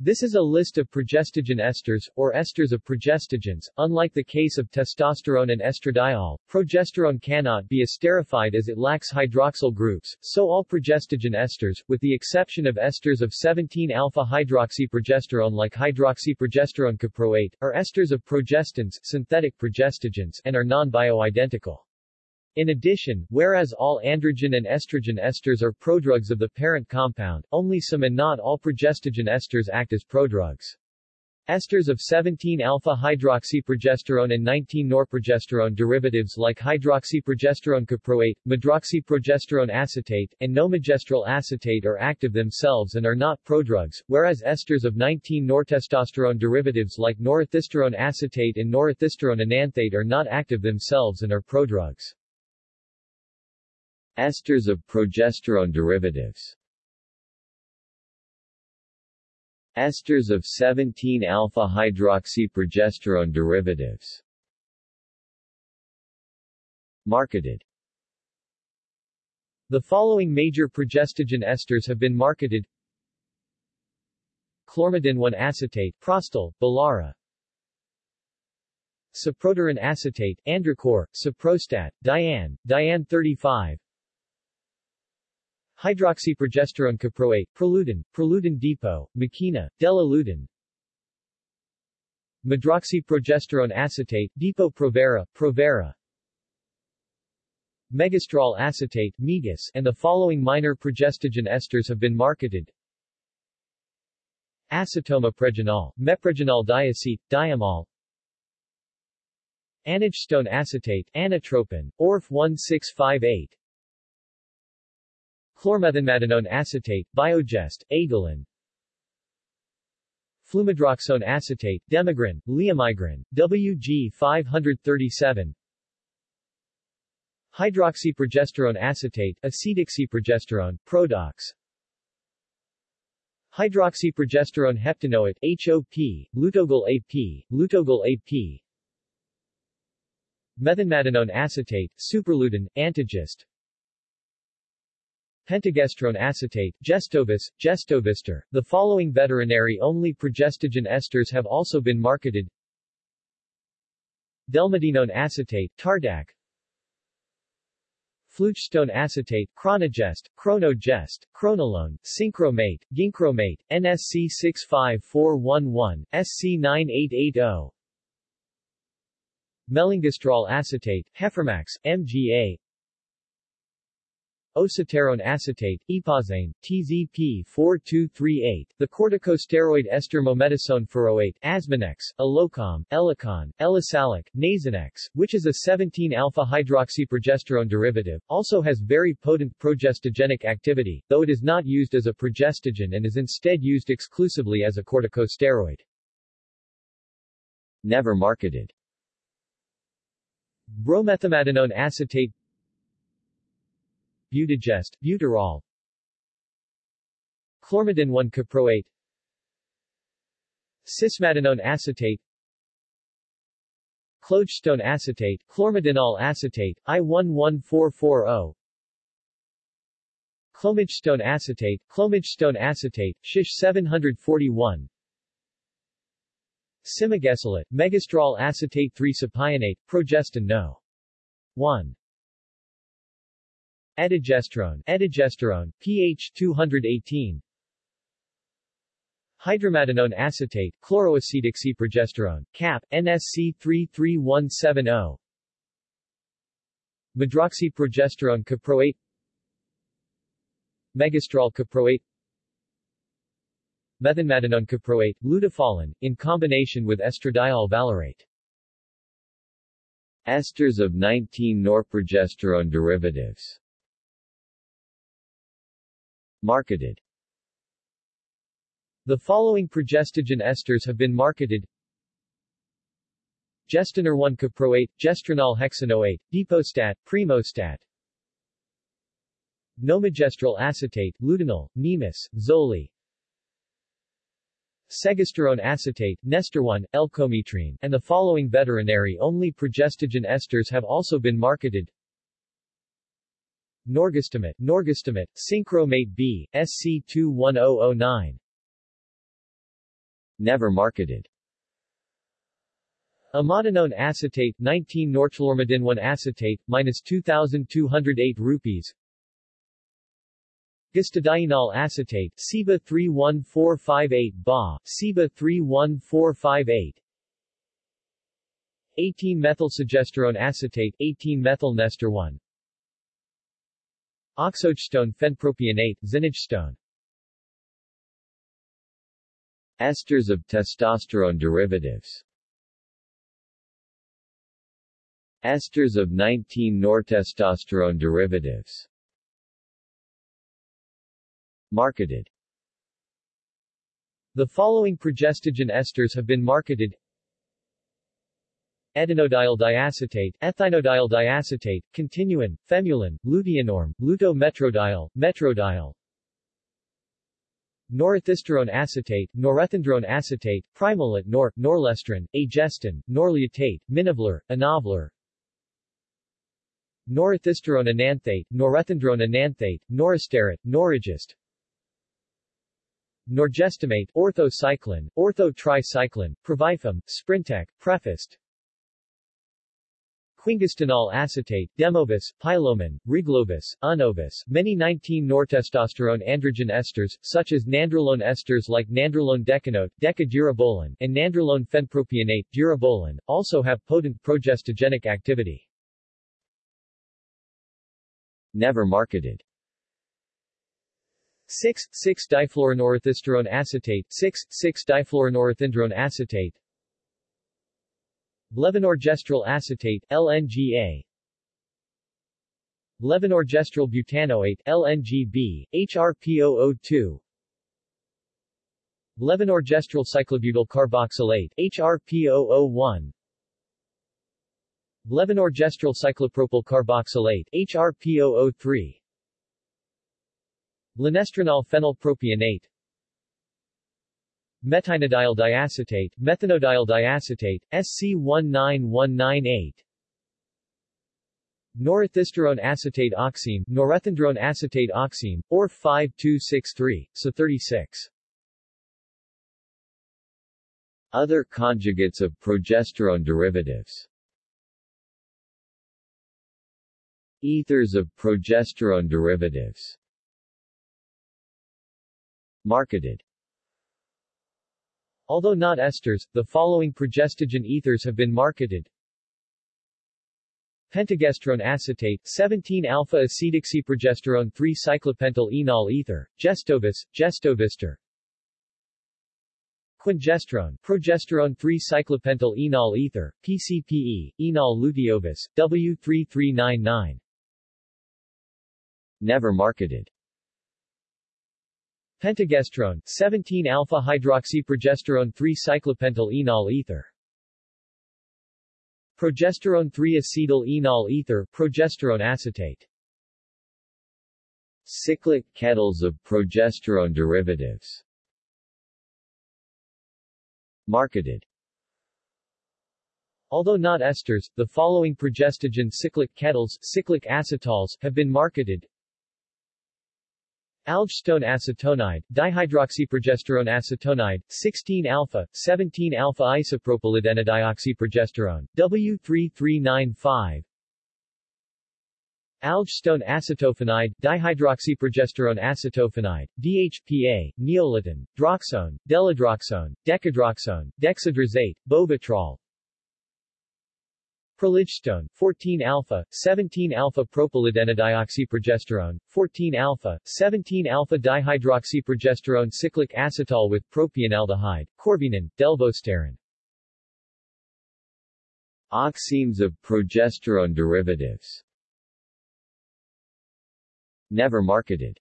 This is a list of progestogen esters, or esters of progestogens. Unlike the case of testosterone and estradiol, progesterone cannot be esterified as it lacks hydroxyl groups, so all progestogen esters, with the exception of esters of 17-alpha-hydroxyprogesterone like hydroxyprogesterone caproate, are esters of progestins, synthetic progestogens, and are non-bioidentical. In addition, whereas all androgen and estrogen esters are prodrugs of the parent compound, only some and not all progestogen esters act as prodrugs. Esters of 17-alpha-hydroxyprogesterone and 19-norprogesterone derivatives like hydroxyprogesterone caproate, medroxyprogesterone acetate, and nomegestrol acetate are active themselves and are not prodrugs, whereas esters of 19-nortestosterone derivatives like norethisterone acetate and norethisterone enanthate are not active themselves and are prodrugs. Esters of progesterone derivatives. Esters of 17-alpha-hydroxyprogesterone derivatives. Marketed. The following major progestogen esters have been marketed. Chlormadinone acetate, Prostal, Belara. Cyproterone acetate, Androcur, Cyprostat, Diane, Diane 35 Hydroxyprogesterone caproate, Proluton, Proluton depot, Makena, Delalutin Medroxyprogesterone acetate, Depo-Provera, Provera Megestrol acetate, Megace, and the following minor progestogen esters have been marketed. Acetomepregenol, Mepregenol diacetate, Diamol Anagestone acetate, Anatropin, ORF 1658 Chlormethenmadinone acetate, Biogest, Agalin. Flumedroxone acetate, Demigran, Leomigran, WG 537 Hydroxyprogesterone acetate, acetoxyprogesterone, Prodox Hydroxyprogesterone heptanoate, HOP, Lutogol AP, Lutogol AP Methenmadinone acetate, Superlutin, Antigest Pentagestrone acetate, Gestovis, Gestovister. The following veterinary-only progestogen esters have also been marketed. Delmadinone acetate, Tardak. Flugestone acetate, Chronogest, Chronogest, Chronolone, Synchromate, Ginchromate, NSC 65411, SC 9880. Melengestrol acetate, Heifermax, MGA, Osaterone acetate, Ypozane, TZP-4238, the corticosteroid ester mometasone furoate, oh Asmanex, Elocom, Elicon, Elisalic, Nasonex, which is a 17-alpha-hydroxyprogesterone derivative, also has very potent progestogenic activity, though it is not used as a progestogen and is instead used exclusively as a corticosteroid. Never marketed Bromethenmadinone acetate Butagest, Buterol Chlormadinone caproate. Cismadinone acetate. Clogestone acetate, chlormadinol acetate, I11440 Clomegestone acetate, clomidgestone acetate, Shish 741 Cymegesolate, megestrol acetate 3-cypionate, progestin no. 1 Edigestrone, Edigesterone, pH 218 Hydromadinone acetate, chloroacetoxyprogesterone, CAP, NSC 33170 Medroxyprogesterone caproate. Megestrol caproate. Methenmadinone caproate, lutefolin, in combination with estradiol valerate. Esters of 19-norprogesterone derivatives Marketed. The following progestogen esters have been marketed. Gestonorone caproate, gestronol hexanoate, depostat, primostat. Nomegestrol acetate, Lutenyl, Naemis, Zoely. Segesterone acetate, Nestorone, Elcometrine, and the following veterinary-only progestogen esters have also been marketed Norgestimate, Norgestimate, Synchromate B, SC21009 Never marketed. Amatognone acetate 19 norchlorimidin 1 acetate minus 2208 rupees. Gustodienol acetate SIBA 31458 Ba SIBA 31458 18 methylsogesterone acetate 18 methyl nester 1 Oxogestone phenpropionate zinagestone Esters of testosterone derivatives. Esters of 19-nortestosterone derivatives. Marketed. The following progestogen esters have been marketed Etynodiol diacetate, ethynodiol diacetate, continuin, Femulen, luteonorm, luto-metrodiol, metrodiol, Norethisterone acetate, norethindrone acetate, Primolut-Nor, norlestrin, Aygestin, Norlutate, Minovlar, Anovlar, Norethisterone enanthate, norethindrone enanthate, noristerat, Norigest, Norgestimate, Ortho-Cyclen, orthotricycline, Previfem, Sprintec, Prefaced, Quingestanol acetate, Demovis, Pilomin, riglovis, Unovis, many 19-nortestosterone androgen esters, such as nandrolone esters like nandrolone decanoate, Deca-Durabolin, and nandrolone phenpropionate, durabolin, also have potent progestogenic activity. Never marketed. 6,6-difluoronorethisterone acetate 6,6-difluoronorethindrone acetate Levonorgestrel acetate LNGA Levonorgestrel butanoate LNGB, HRPO02 Levonorgestrel cyclobutyl carboxylate HRPO01 Levonorgestrel cyclopropyl carboxylate HRPO03 Lynestrenol phenylpropionate Metynodiol diacetate, methynodiol diacetate, SC19198 Norethisterone acetate oxime, norethindrone acetate oxime, or 5263, so 36. Other conjugates of progesterone derivatives. Ethers of progesterone derivatives. Marketed Although not esters, the following progestogen ethers have been marketed. Pentagestrone acetate, 17-alpha-acetoxyprogesterone 3-cyclopentyl enol ether, Gestovis, Gestovister. Quingestrone, progesterone 3-cyclopentyl enol ether, PCPE, enol luteovis, W3399. Never marketed. Pentagestrone, 17-alpha-hydroxyprogesterone 3-cyclopentyl enol ether. Progesterone 3-acetyl enol ether, progesterone acetate. Cyclic ketals of progesterone derivatives. Marketed. Although not esters, the following progestogen cyclic ketals cyclic acetals have been marketed. Algestone acetonide, dihydroxyprogesterone acetonide, 16-alpha, 17-alpha isopropylidenodioxyprogesterone, W3395 Algestone acetophenide, dihydroxyprogesterone acetophenide, DHPA, Neolutin, droxone, deladroxone, decadroxone, dexadrosate, bovitrol, Proligestone, 14-alpha, 17-alpha propylidenodioxyprogesterone, 14-alpha, 17-alpha dihydroxyprogesterone cyclic acetal with propionaldehyde, corbinin, Delvosteron. Oximes of progesterone derivatives. Never marketed.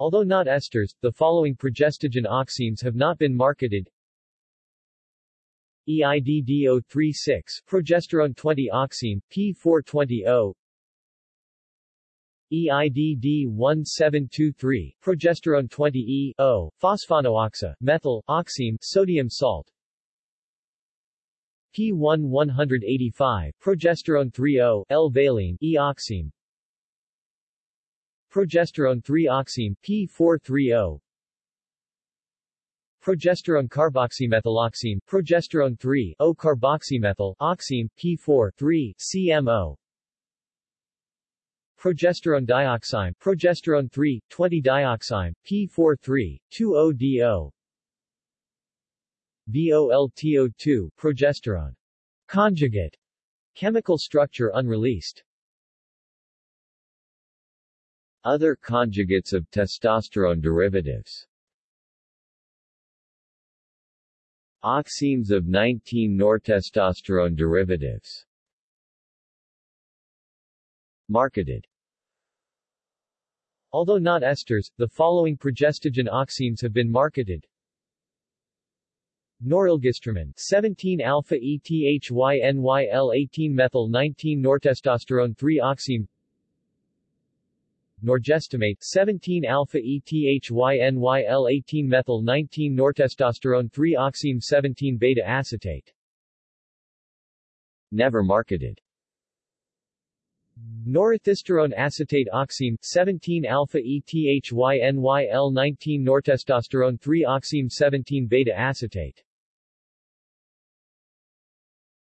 Although not esters, the following progestogen oximes have not been marketed. EIDD036, progesterone 20 oxime, P420O, EIDD1723, progesterone 20E, O, phosphonooxa, methyl, oxime, sodium salt, P1 progesterone 3O, L-valine, E-oxime, progesterone 3-oxime, P430, Progesterone carboxymethyloxime, progesterone 3, O-carboxymethyl, oxime, P4, 3, CMO. Progesterone dioxime, progesterone 3, 20-dioxime, P4, 3, 2-ODO. VOLTO2, progesterone. Conjugate. Chemical structure unreleased. Other conjugates of testosterone derivatives Oximes of 19-nortestosterone derivatives. Marketed. Although not esters, the following progestogen oximes have been marketed. Norelgestromin 17 alpha ethynyl 18 methyl 19 nortestosterone 3 oxime Norgestimate 17 alpha ethynyl 18 methyl 19 nortestosterone 3 oxime 17 beta acetate. Never marketed. Norethisterone acetate oxime 17 alpha ethynyl 19 nortestosterone 3 oxime 17 beta acetate.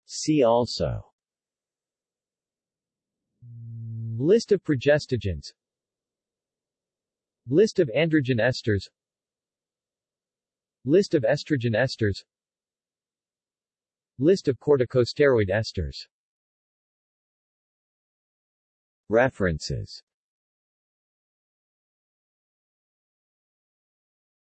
See also. List of progestogens List of androgen esters. List of estrogen esters. List of corticosteroid esters. References